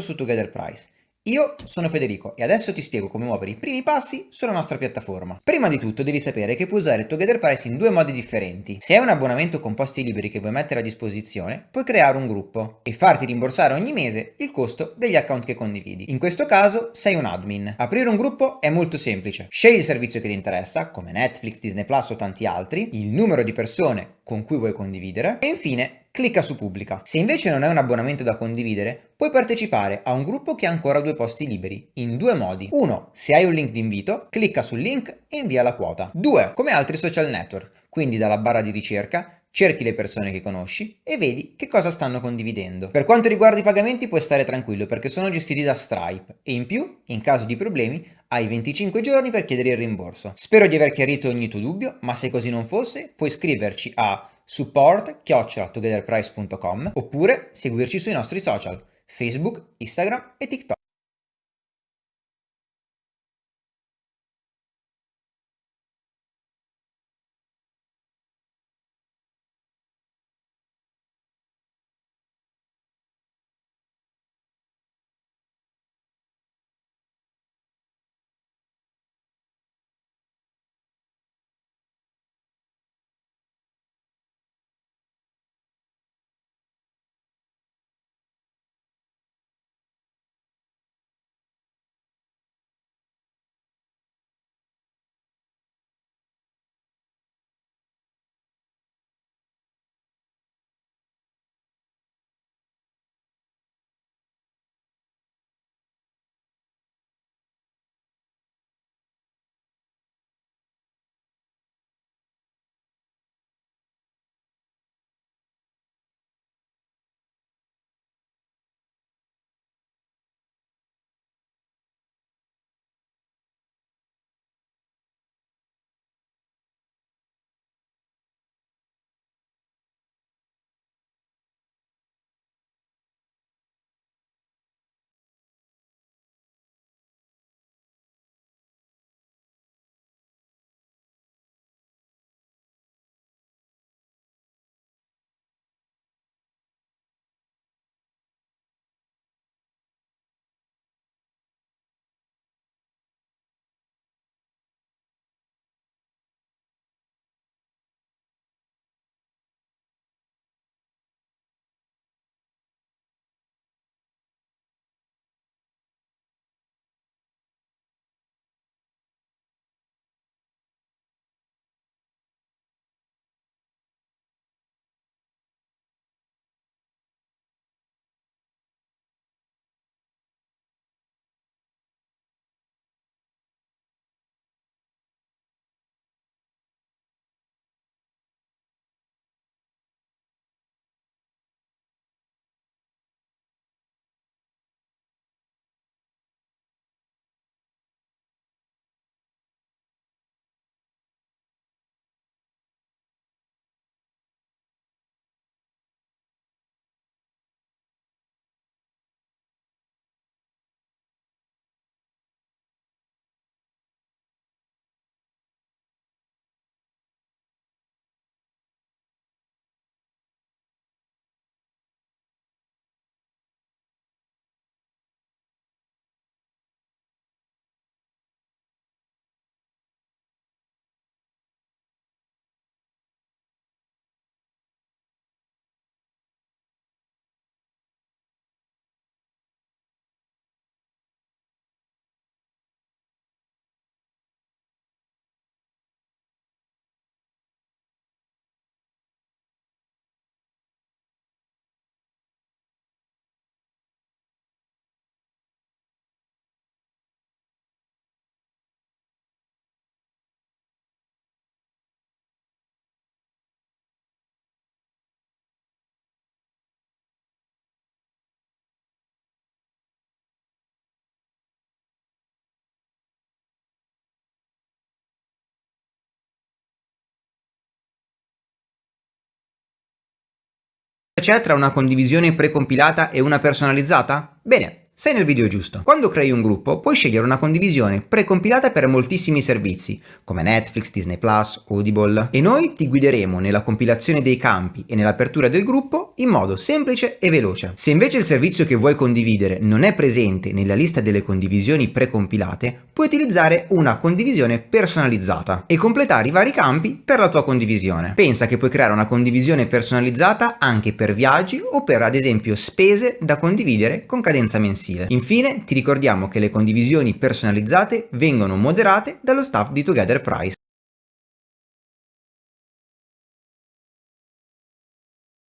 su Together Price. Io sono Federico e adesso ti spiego come muovere i primi passi sulla nostra piattaforma. Prima di tutto devi sapere che puoi usare Together Price in due modi differenti. Se hai un abbonamento con posti liberi che vuoi mettere a disposizione, puoi creare un gruppo e farti rimborsare ogni mese il costo degli account che condividi. In questo caso sei un admin. Aprire un gruppo è molto semplice. Scegli il servizio che ti interessa, come Netflix, Disney Plus o tanti altri, il numero di persone con cui vuoi condividere e infine clicca su pubblica. Se invece non hai un abbonamento da condividere, puoi partecipare a un gruppo che ha ancora due posti liberi, in due modi. Uno, se hai un link di invito, clicca sul link e invia la quota. Due, come altri social network, quindi dalla barra di ricerca cerchi le persone che conosci e vedi che cosa stanno condividendo. Per quanto riguarda i pagamenti puoi stare tranquillo perché sono gestiti da Stripe e in più, in caso di problemi, hai 25 giorni per chiedere il rimborso. Spero di aver chiarito ogni tuo dubbio, ma se così non fosse, puoi scriverci a support-togetherprice.com oppure seguirci sui nostri social Facebook, Instagram e TikTok. C'è tra una condivisione precompilata e una personalizzata? Bene, Sei nel video giusto. Quando crei un gruppo puoi scegliere una condivisione precompilata per moltissimi servizi, come Netflix, Disney+, Audible, e noi ti guideremo nella compilazione dei campi e nell'apertura del gruppo in modo semplice e veloce. Se invece il servizio che vuoi condividere non è presente nella lista delle condivisioni precompilate, puoi utilizzare una condivisione personalizzata e completare i vari campi per la tua condivisione. Pensa che puoi creare una condivisione personalizzata anche per viaggi o per ad esempio spese da condividere con cadenza mensile mensile. Infine ti ricordiamo che le condivisioni personalizzate vengono moderate dallo staff di Together Price.